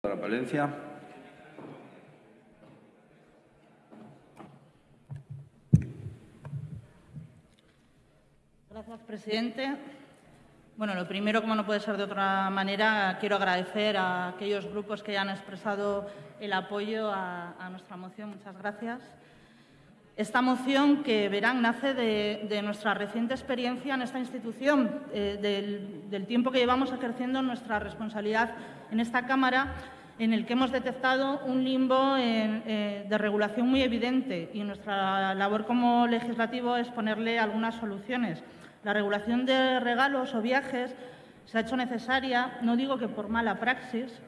Palencia. Gracias, presidente. Bueno, lo primero, como no puede ser de otra manera, quiero agradecer a aquellos grupos que ya han expresado el apoyo a, a nuestra moción. Muchas gracias. Esta moción, que verán, nace de, nuestra reciente experiencia en esta institución, eh, del, del tiempo que llevamos ejerciendo nuestra responsabilidad en esta Cámara, en el que hemos detectado un limbo en, eh, de regulación muy evidente y nuestra labor como legislativo es ponerle algunas soluciones. La regulación de regalos o viajes se ha hecho necesaria, no digo que por mala praxis,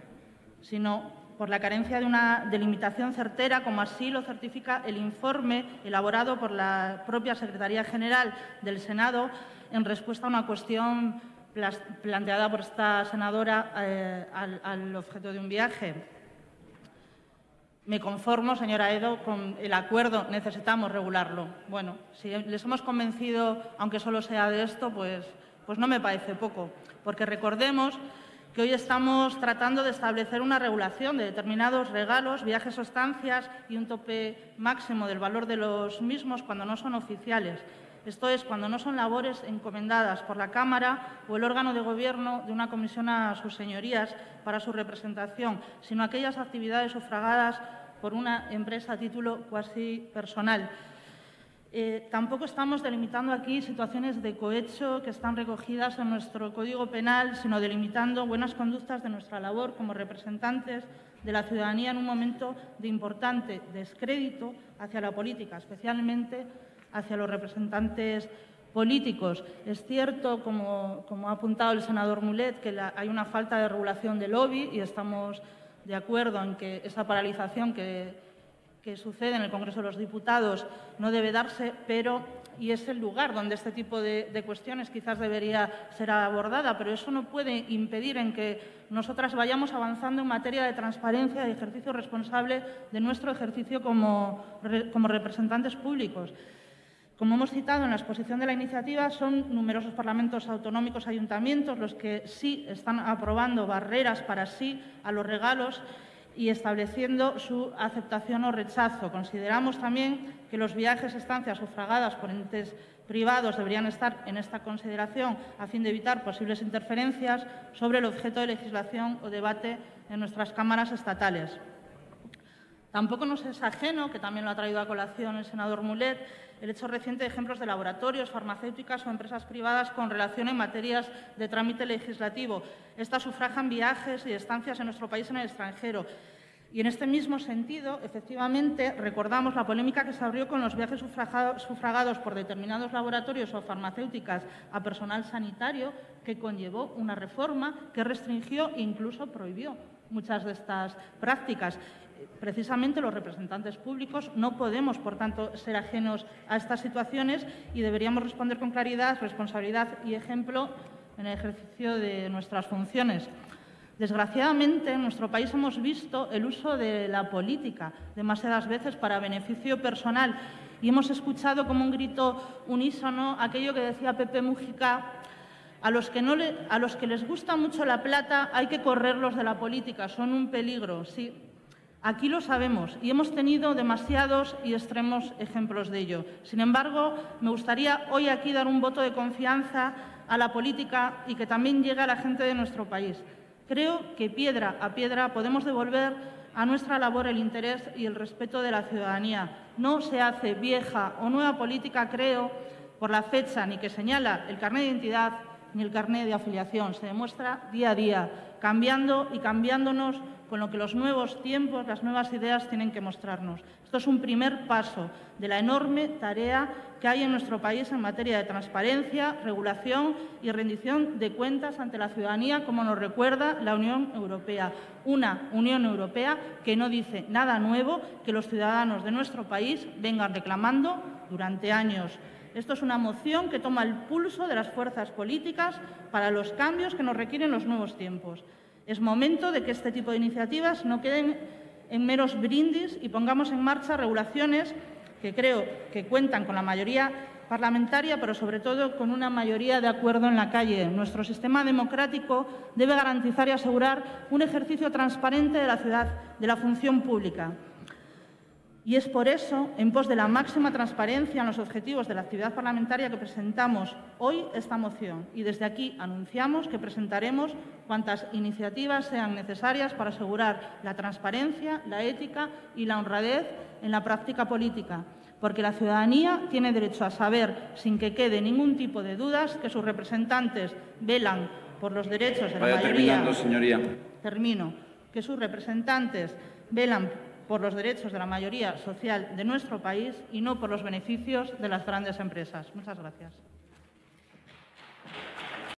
sino por la carencia de una delimitación certera, como así lo certifica el informe elaborado por la propia Secretaría General del Senado en respuesta a una cuestión planteada por esta senadora eh, al, objeto de un viaje. Me conformo, señora Edo, con el acuerdo, necesitamos regularlo. Bueno, si les hemos convencido, aunque solo sea de esto, pues, pues no me parece poco, porque recordemos que hoy estamos tratando de establecer una regulación de determinados regalos, viajes o estancias y un tope máximo del valor de los mismos cuando no son oficiales. Esto es, cuando no son labores encomendadas por la Cámara o el órgano de gobierno de una comisión a sus señorías para su representación, sino aquellas actividades sufragadas por una empresa a título cuasi personal. Eh, tampoco estamos delimitando aquí situaciones de cohecho que están recogidas en nuestro Código Penal, sino delimitando buenas conductas de nuestra labor como representantes de la ciudadanía en un momento de importante descrédito hacia la política, especialmente hacia los representantes políticos. Es cierto, como, ha apuntado el senador Mulet, que hay una falta de regulación del lobby y estamos de acuerdo en que esa paralización que, que sucede en el Congreso de los Diputados no debe darse, pero y es el lugar donde este tipo de, cuestiones quizás debería ser abordada, pero eso no puede impedir en que nosotras vayamos avanzando en materia de transparencia y ejercicio responsable de nuestro ejercicio como, como representantes públicos. Como hemos citado en la exposición de la iniciativa, son numerosos parlamentos autonómicos, ayuntamientos, los que sí están aprobando barreras para sí a los regalos y estableciendo su aceptación o rechazo. Consideramos también que los viajes, estancias sufragadas por entes privados deberían estar en esta consideración a fin de evitar posibles interferencias sobre el objeto de legislación o debate en nuestras cámaras estatales. Tampoco nos es ajeno, que también lo ha traído a colación el senador Mulet, el hecho reciente de ejemplos de laboratorios, farmacéuticas o empresas privadas con relación en materias de trámite legislativo. Estas sufrajan viajes y estancias en nuestro país en el extranjero. Y en este mismo sentido, efectivamente, recordamos la polémica que se abrió con los viajes sufragados por determinados laboratorios o farmacéuticas a personal sanitario, que conllevó una reforma que restringió e incluso prohibió muchas de estas prácticas precisamente los representantes públicos no podemos, por tanto, ser ajenos a estas situaciones y deberíamos responder con claridad, responsabilidad y ejemplo en el ejercicio de nuestras funciones. Desgraciadamente, en nuestro país hemos visto el uso de la política demasiadas veces para beneficio personal y hemos escuchado como un grito unísono aquello que decía Pepe Mújica a los, que no le, a los que les gusta mucho la plata hay que correrlos de la política, son un peligro. Sí, Aquí lo sabemos y hemos tenido demasiados y extremos ejemplos de ello. Sin embargo, me gustaría hoy aquí dar un voto de confianza a la política y que también llegue a la gente de nuestro país. Creo que piedra a piedra podemos devolver a nuestra labor el interés y el respeto de la ciudadanía. No se hace vieja o nueva política, creo, por la fecha ni que señala el carnet de identidad ni el carnet de afiliación. Se demuestra día a día, cambiando y cambiándonos con lo que los nuevos tiempos, las nuevas ideas tienen que mostrarnos. Esto es un primer paso de la enorme tarea que hay en nuestro país en materia de transparencia, regulación y rendición de cuentas ante la ciudadanía, como nos recuerda la Unión Europea. Una Unión Europea que no dice nada nuevo que los ciudadanos de nuestro país vengan reclamando durante años. Esto es una moción que toma el pulso de las fuerzas políticas para los cambios que nos requieren los nuevos tiempos. Es momento de que este tipo de iniciativas no queden en meros brindis y pongamos en marcha regulaciones que creo que cuentan con la mayoría parlamentaria, pero sobre todo con una mayoría de acuerdo en la calle. Nuestro sistema democrático debe garantizar y asegurar un ejercicio transparente de la ciudad, de la función pública. Y es por eso, en pos de la máxima transparencia en los objetivos de la actividad parlamentaria, que presentamos hoy esta moción. Y desde aquí anunciamos que presentaremos cuantas iniciativas sean necesarias para asegurar la transparencia, la ética y la honradez en la práctica política porque la ciudadanía tiene derecho a saber, sin que quede ningún tipo de dudas, que sus representantes velan por los derechos de la Vaya mayoría. terminando, señoría. Termino. Que sus representantes velan por los derechos de la mayoría social de nuestro país y no por los beneficios de las grandes empresas. Muchas gracias.